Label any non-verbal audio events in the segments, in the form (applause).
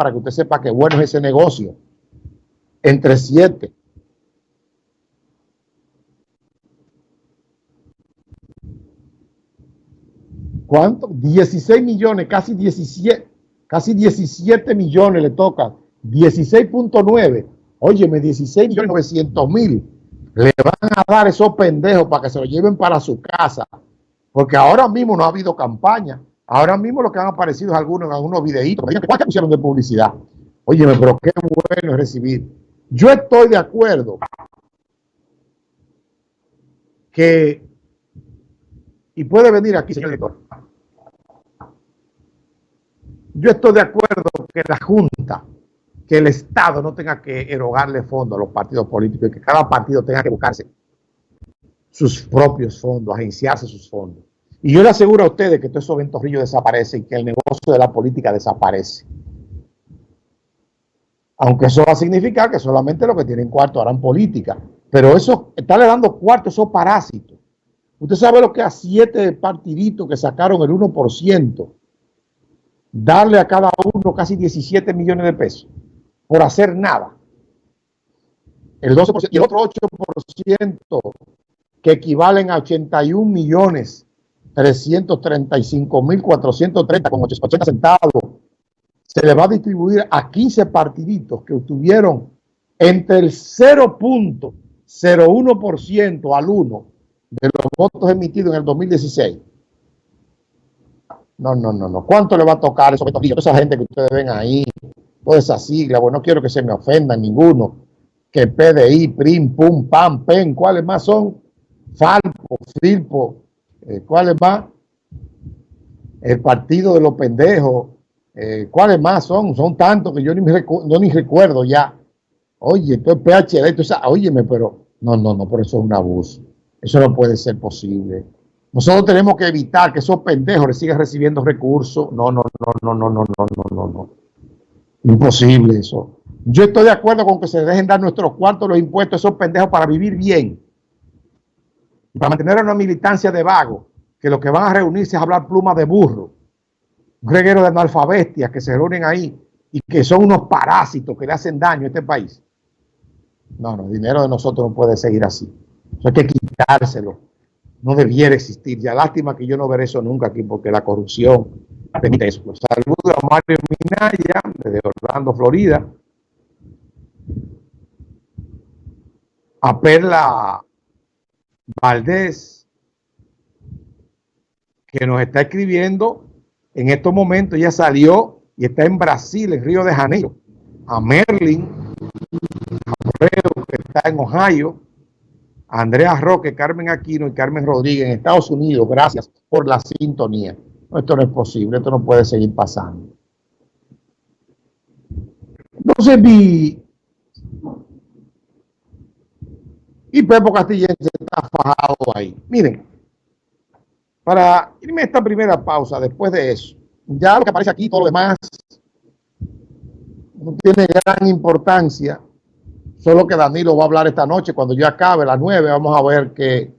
para que usted sepa que bueno es ese negocio. Entre siete. ¿Cuánto? 16 millones, casi 17, casi 17 millones le toca. 16.9. Óyeme, 16 millones 900 mil. Le van a dar esos pendejos para que se lo lleven para su casa. Porque ahora mismo no ha habido campaña. Ahora mismo lo que han aparecido es algunos algunos videitos. ¿Cuántos pusieron de publicidad? Óyeme, pero qué bueno es recibir. Yo estoy de acuerdo que, y puede venir aquí, señor director, yo estoy de acuerdo que la Junta, que el Estado no tenga que erogarle fondos a los partidos políticos y que cada partido tenga que buscarse sus propios fondos, agenciarse sus fondos. Y yo le aseguro a ustedes que todos esos ventorrillos desaparecen que el negocio de la política desaparece. Aunque eso va a significar que solamente los que tienen cuarto harán política. Pero eso, está le dando cuarto esos parásitos. Usted sabe lo que a siete partiditos que sacaron el 1%, darle a cada uno casi 17 millones de pesos por hacer nada. El 12% y el otro 8% que equivalen a 81 millones 335 mil 430 con 80 centavos se le va a distribuir a 15 partiditos que obtuvieron entre el 0.01% al 1 de los votos emitidos en el 2016 no, no, no, no. ¿Cuánto le va a tocar eso? Toda esa gente que ustedes ven ahí, toda esa sigla, bueno, no quiero que se me ofendan ninguno. Que PDI, PRIM, PUM, PAM, PEN, ¿cuáles más son? Falpo, FILPO, eh, ¿cuáles más? El partido de los pendejos, eh, ¿cuáles más son? Son tantos que yo ni, me no, ni recuerdo ya. Oye, entonces PHD, entonces, óyeme, pero no, no, no, por eso es un abuso. Eso no puede ser posible. Nosotros tenemos que evitar que esos pendejos le sigan recibiendo recursos. No, no, no, no, no, no, no, no, no, no. Imposible eso. Yo estoy de acuerdo con que se dejen dar nuestros cuartos los impuestos a esos pendejos para vivir bien. Y para mantener una militancia de vagos, que lo que van a reunirse es hablar plumas de burro. Un reguero de analfabestias que se reúnen ahí y que son unos parásitos que le hacen daño a este país. No, no, el dinero de nosotros no puede seguir así. Eso hay que quitárselo no debiera existir. Ya lástima que yo no veré eso nunca aquí porque la corrupción permite eso. Saludos a Mario Minaya desde Orlando, Florida. A Perla Valdés, que nos está escribiendo en estos momentos. Ya salió y está en Brasil, en Río de Janeiro. A Merlin, a que está en Ohio Andrea Roque, Carmen Aquino y Carmen Rodríguez en Estados Unidos. Gracias por la sintonía. esto no es posible, esto no puede seguir pasando. Entonces vi... Y Pepo Castillense está fajado ahí. Miren, para irme a esta primera pausa, después de eso, ya lo que aparece aquí, todo lo demás, no tiene gran importancia. Solo que Danilo va a hablar esta noche, cuando yo acabe, a las nueve, vamos a ver qué,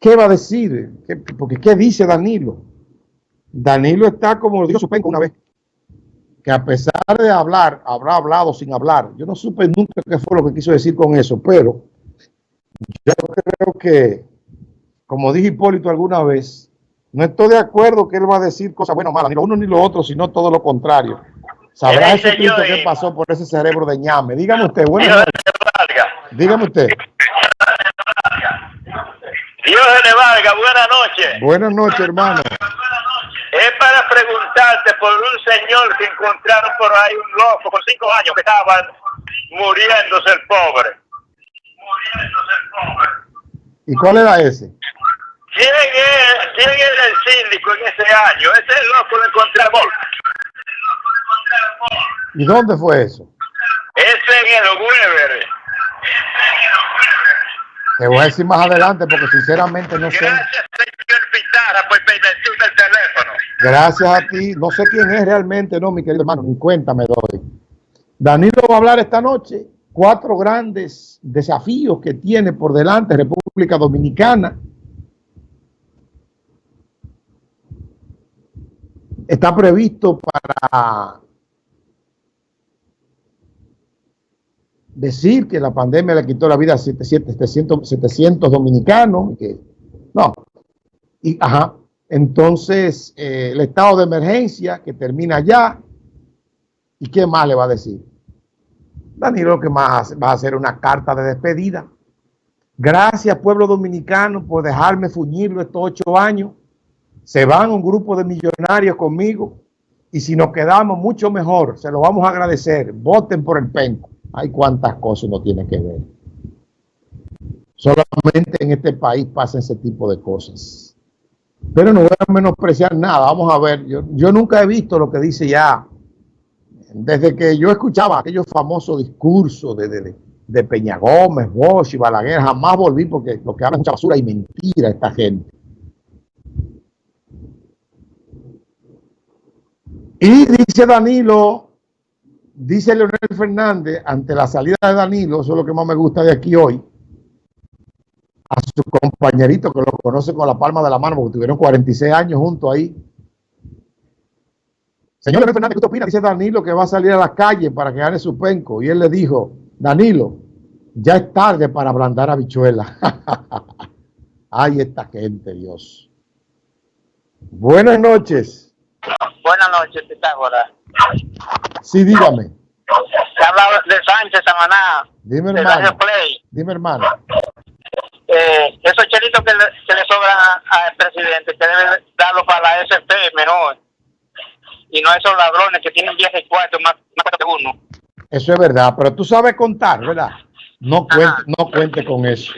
qué va a decir. porque ¿qué dice Danilo? Danilo está como lo dijo una vez, que a pesar de hablar, habrá hablado sin hablar. Yo no supe nunca qué fue lo que quiso decir con eso, pero yo creo que, como dije Hipólito alguna vez, no estoy de acuerdo que él va a decir cosas buenas o malas, ni lo uno ni lo otro, sino todo lo contrario. Sabrá ese Cristo que pasó por ese cerebro de ñame. Dígame usted, bueno. Dígame usted. Dios le valga, buenas noches. Buenas noches, hermano. Es para preguntarte por un señor que encontraron por ahí un loco por cinco años que estaba muriéndose el pobre. Muriéndose el pobre. ¿Y cuál era ese? ¿Quién es, quién era el síndico en ese año? Ese loco lo encontramos. ¿Y dónde fue eso? Ese en el Weber. Te voy a decir más adelante porque sinceramente no sé. Gracias, señor Gracias a ti. No sé quién es realmente, no, mi querido hermano. Ni cuenta me doy. Danilo va a hablar esta noche cuatro grandes desafíos que tiene por delante República Dominicana. Está previsto para decir que la pandemia le quitó la vida a 700, dominicanos. Que, no. Y, ajá, entonces, eh, el estado de emergencia que termina ya. ¿Y qué más le va a decir? Danilo, que más va a hacer una carta de despedida. Gracias, pueblo dominicano, por dejarme fuñirlo estos ocho años. Se van un grupo de millonarios conmigo y si nos quedamos mucho mejor, se lo vamos a agradecer. Voten por el penco. Hay cuántas cosas no tiene que ver. Solamente en este país pasa ese tipo de cosas. Pero no voy a menospreciar nada. Vamos a ver. Yo, yo nunca he visto lo que dice ya. Desde que yo escuchaba aquellos famosos discursos de, de, de Peña Gómez, Bosch y Balaguer, jamás volví porque lo que hablan es mucha basura y mentira esta gente. Y dice Danilo, dice Leonel Fernández, ante la salida de Danilo, eso es lo que más me gusta de aquí hoy, su compañerito que lo conoce con la palma de la mano, porque tuvieron 46 años juntos ahí. Señor Fernández, ¿qué usted opina? Dice Danilo que va a salir a la calle para que gane su penco. Y él le dijo, Danilo, ya es tarde para ablandar a bichuela. (laughs) Ay, esta gente, Dios. Buenas noches. Buenas noches, Pitágoras. Sí, dígame. Se habla de Sánchez Samaná. Dime, hermano. Dime, hermano. Eh, esos chelitos que le, que le sobran al presidente, que debe darlo para la SP mejor. Y no esos ladrones que tienen 10 y 4 más, más que uno. Eso es verdad, pero tú sabes contar, ¿verdad? No cuente, no cuente con eso.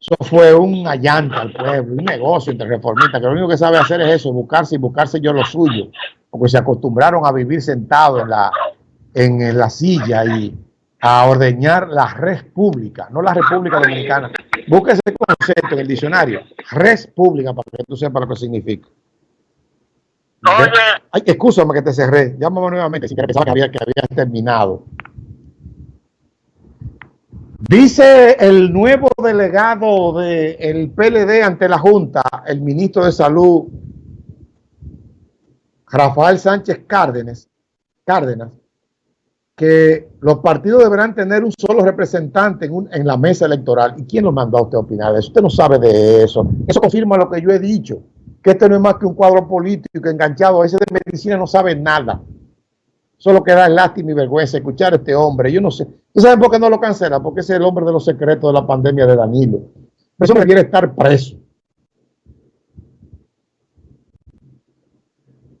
Eso fue un allanta al pueblo, un negocio entre reformistas, que lo único que sabe hacer es eso, buscarse y buscarse yo lo suyo, porque se acostumbraron a vivir sentados en la, en la silla y a ordeñar la red pública, no la República Dominicana. Busque ese concepto en el diccionario, red pública, para que tú sepas lo que significa. Oye. Ay, excúsame que te cerré. Llámame nuevamente si que pensaba que había, que había terminado. Dice el nuevo delegado del PLD ante la Junta, el ministro de Salud, Rafael Sánchez Cárdenas, Cárdenas que los partidos deberán tener un solo representante en, en, la mesa electoral. ¿Y quién lo mandó a usted a opinar eso? Usted no sabe de eso. Eso confirma lo que yo he dicho, que este no es más que un cuadro político enganchado. Ese de medicina no sabe nada. Solo queda lástima y vergüenza escuchar a este hombre. Yo no sé. ¿Tú sabes por qué no lo cancela? Porque es el hombre de los secretos de la pandemia de Danilo. Eso quiere estar preso.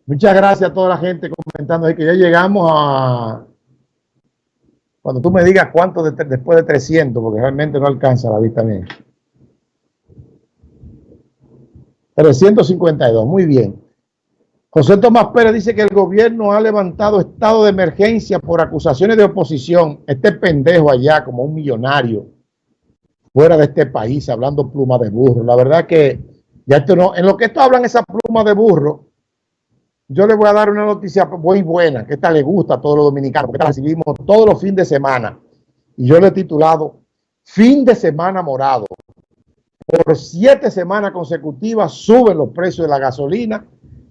Muchas gracias a toda la gente comentando ahí que ya llegamos a... Cuando tú me digas cuánto después de 300, porque realmente no alcanza la vista mía. 352, muy bien. José Tomás Pérez dice que el gobierno ha levantado estado de emergencia por acusaciones de oposición. Este pendejo allá, como un millonario, fuera de este país, hablando pluma de burro. La verdad que ya esto no, en lo que esto hablan esa pluma de burro, yo le voy a dar una noticia muy buena, que esta le gusta a todos los dominicanos, porque la recibimos todos los fines de semana. Y yo le he titulado Fin de Semana Morado. Por siete semanas consecutivas suben los precios de la gasolina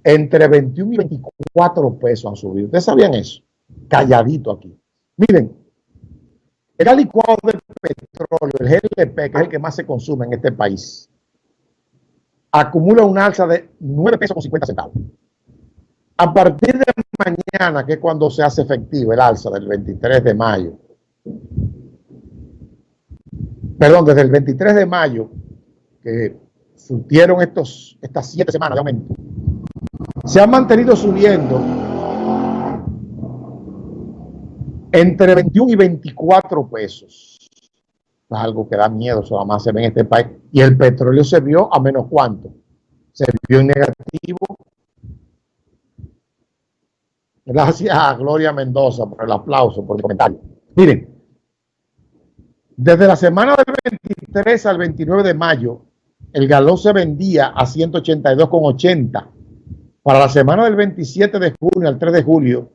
entre 21 y 24 pesos han subido. ¿Ustedes sabían eso? Calladito aquí. Miren, el licuado del petróleo, el GLP, que es el que más se consume en este país, acumula un alza de 9 pesos con 50 centavos. A partir de mañana, que es cuando se hace efectivo el alza del 23 de mayo, perdón, desde el 23 de mayo, que surtieron estos, estas siete semanas de aumento, se ha mantenido subiendo entre 21 y 24 pesos. Es algo que da miedo, eso más se ve en este país. Y el petróleo se vio a menos cuánto. Se vio en negativo. Gracias a Gloria Mendoza por el aplauso, por el comentario. Miren, desde la semana del 23 al 29 de mayo, el galón se vendía a 182,80 para la semana del 27 de junio al 3 de julio,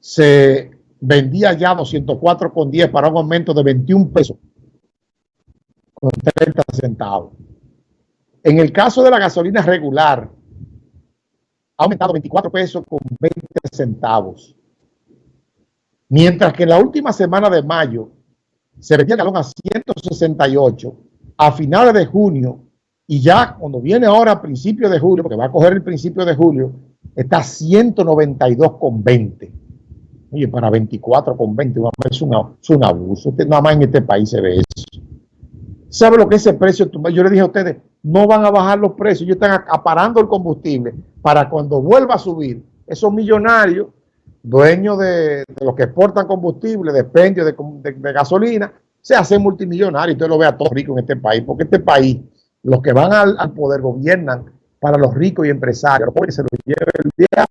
se vendía ya 204,10 para un aumento de 21 pesos con 30 centavos. En el caso de la gasolina regular, ha aumentado 24 pesos con 20 centavos. Mientras que en la última semana de mayo se vendía el galón a 168, a finales de junio, y ya cuando viene ahora a principios de julio, porque va a coger el principio de julio, está a 192,20. Oye, para 24,20 es, es un abuso. Nada más en este país se ve eso. ¿Sabe lo que es ese precio? Yo le dije a ustedes, no van a bajar los precios, ellos están acaparando el combustible para cuando vuelva a subir, esos millonarios, dueños de, los que exportan combustible, de de, de, gasolina, se hacen multimillonarios. Usted lo ve a todos ricos en este país, porque este país, los que van al, poder gobiernan para los ricos y empresarios, los se los lleva el diablo